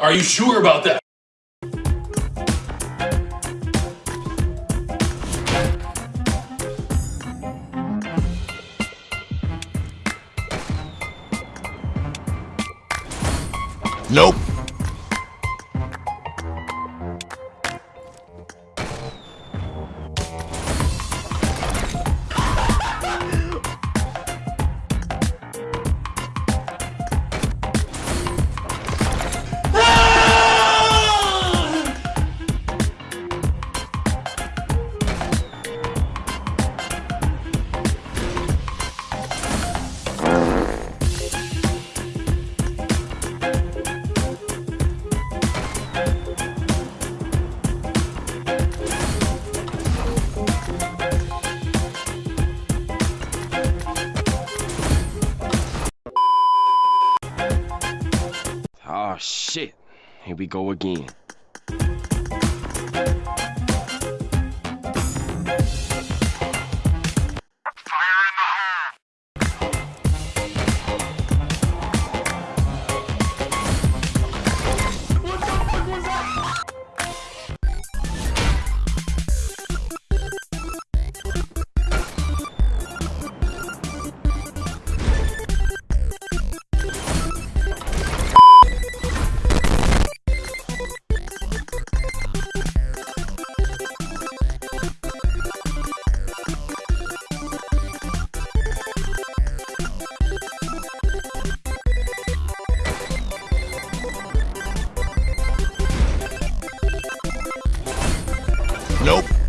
Are you sure about that? Nope. Shit. Here we go again. Nope.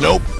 Nope.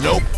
Nope.